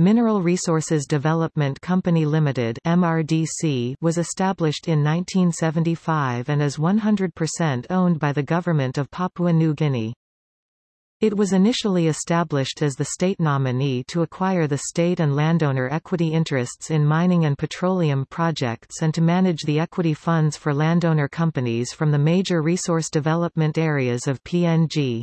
Mineral Resources Development Company Limited (MRDC) was established in 1975 and is 100% owned by the government of Papua New Guinea. It was initially established as the state nominee to acquire the state and landowner equity interests in mining and petroleum projects and to manage the equity funds for landowner companies from the major resource development areas of PNG.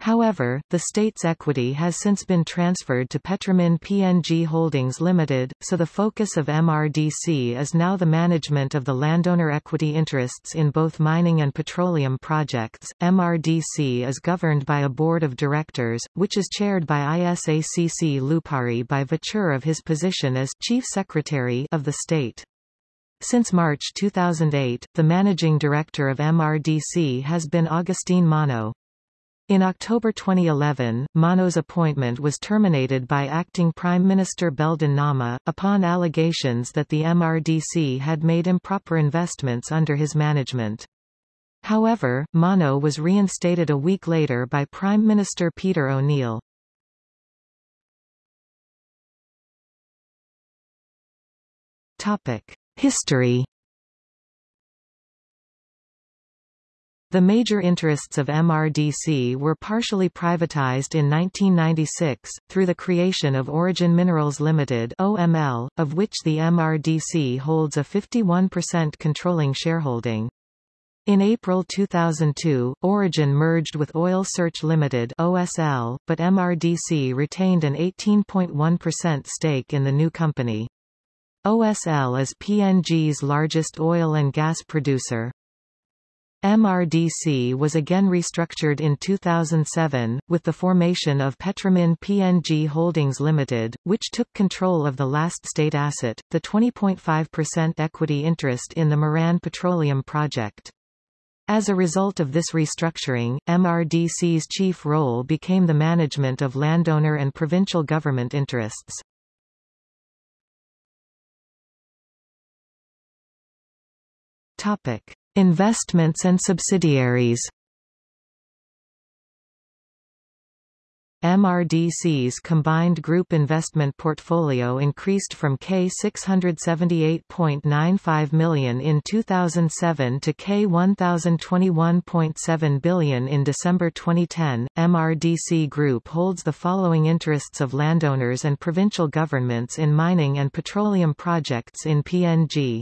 However, the state's equity has since been transferred to Petromin PNG Holdings Limited, so the focus of MRDC is now the management of the landowner equity interests in both mining and petroleum projects. MRDC is governed by a board of directors, which is chaired by Isaac Lupari by virtue of his position as Chief Secretary of the state. Since March 2008, the managing director of MRDC has been Augustine Mano. In October 2011, Mano's appointment was terminated by acting Prime Minister Belden Namah, upon allegations that the MRDC had made improper investments under his management. However, Mano was reinstated a week later by Prime Minister Peter O'Neill. History The major interests of MRDC were partially privatized in 1996, through the creation of Origin Minerals Limited OML, of which the MRDC holds a 51% controlling shareholding. In April 2002, Origin merged with Oil Search Limited OSL, but MRDC retained an 18.1% stake in the new company. OSL is PNG's largest oil and gas producer. MRDC was again restructured in 2007, with the formation of Petromin PNG Holdings Limited, which took control of the last state asset, the 20.5% equity interest in the Moran Petroleum Project. As a result of this restructuring, MRDC's chief role became the management of landowner and provincial government interests. Topic. Investments and subsidiaries MRDC's combined group investment portfolio increased from K678.95 million in 2007 to K1021.7 billion in December 2010. MRDC Group holds the following interests of landowners and provincial governments in mining and petroleum projects in PNG.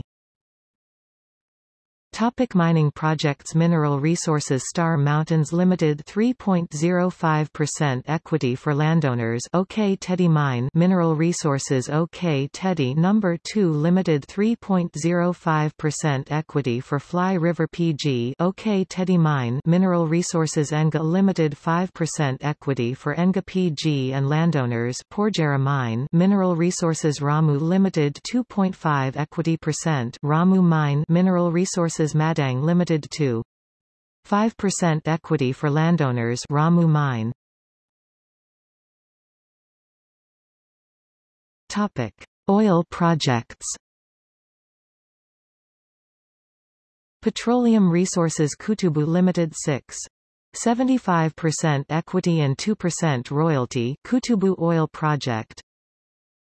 Topic mining projects Mineral Resources Star Mountains Limited 3.05% equity for landowners Ok Tedi Mine Mineral Resources Ok Tedi Number 2 Limited 3.05% equity for Fly River PG Ok Tedi Mine Mineral Resources Enga Limited 5% equity for Enga PG and landowners Porgera Mine Mineral Resources Ramu Limited 2.5 equity percent Ramu Mine Mineral Resources Madang Limited to 5% equity for landowners Ramu Mine. Topic: Oil projects. Petroleum Resources Kutubu Limited 6. 75% equity and 2% royalty Kutubu Oil Project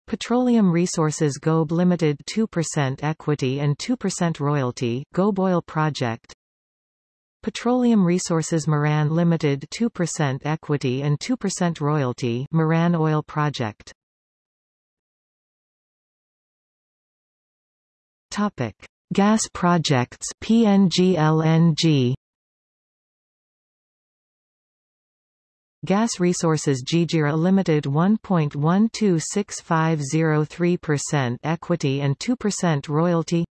Petroleum Resources Gobe Limited 2% equity and 2% royalty Gobe Oil Project. Petroleum Resources Moran Limited 2% equity and 2% royalty Moran Oil Project. Topic. Gas projects PNG LNG Gas Resources Jijira Limited 1.126503% equity and 2% royalty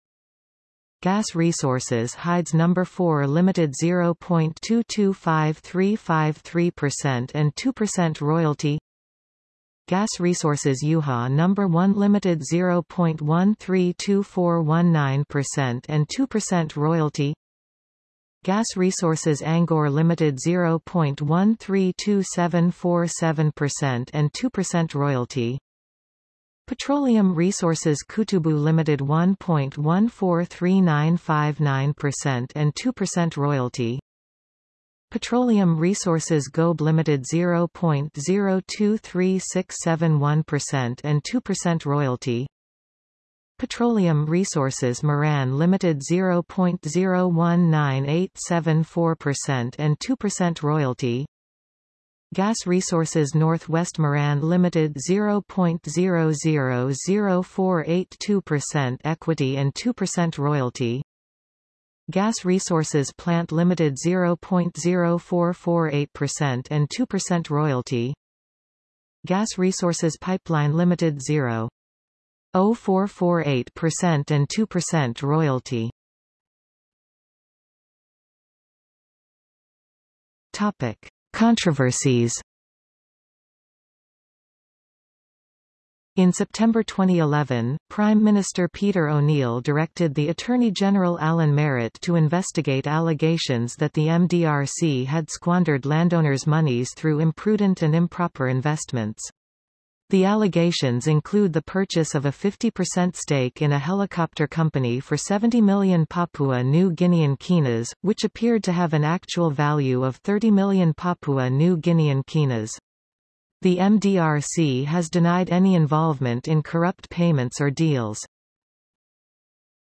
Gas Resources Hides No. 4 Limited 0.225353% and 2% royalty Gas Resources Yuha No. 1 Limited 0.132419% and 2% royalty Gas Resources Angor Limited 0.132747% and 2% royalty. Petroleum Resources Kutubu Limited 1.143959% and 2% royalty. Petroleum Resources Gobe Limited 0.023671% and 2% royalty Petroleum Resources Moran Limited 0.019874% and 2% royalty. Gas Resources Northwest Moran Limited 0.000482% equity and 2% royalty. Gas Resources Plant Limited 0.0448% and 2% royalty. Gas Resources Pipeline Limited 0.0448% and 2% royalty. Topic. Controversies. In September 2011, Prime Minister Peter O'Neill directed the Attorney General Allan Marat to investigate allegations that the MDRC had squandered landowners' monies through imprudent and improper investments. The allegations include the purchase of a 50% stake in a helicopter company for 70 million Papua New Guinean kina, which appeared to have an actual value of 30 million Papua New Guinean kina. The MDRC has denied any involvement in corrupt payments or deals.